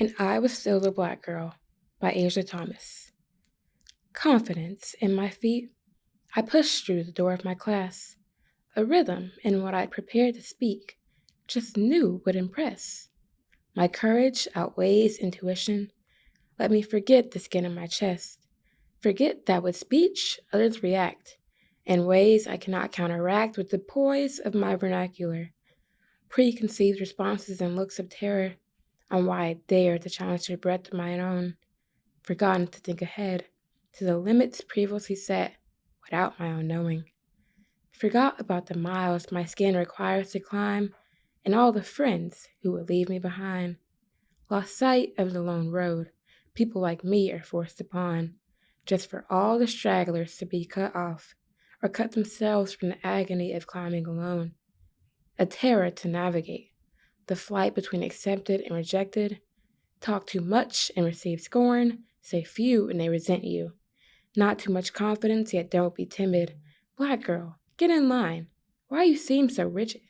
And I Was Still the Black Girl by Asia Thomas. Confidence in my feet, I pushed through the door of my class. A rhythm in what I'd prepared to speak, just knew would impress. My courage outweighs intuition. Let me forget the skin in my chest. Forget that with speech, others react in ways I cannot counteract with the poise of my vernacular. Preconceived responses and looks of terror on why I dare to challenge the breadth of my own, forgotten to think ahead to the limits previously set without my own knowing. Forgot about the miles my skin requires to climb and all the friends who would leave me behind. Lost sight of the lone road people like me are forced upon, just for all the stragglers to be cut off or cut themselves from the agony of climbing alone. A terror to navigate, the flight between accepted and rejected. Talk too much and receive scorn, say few and they resent you. Not too much confidence, yet don't be timid. Black girl, get in line. Why you seem so rigid?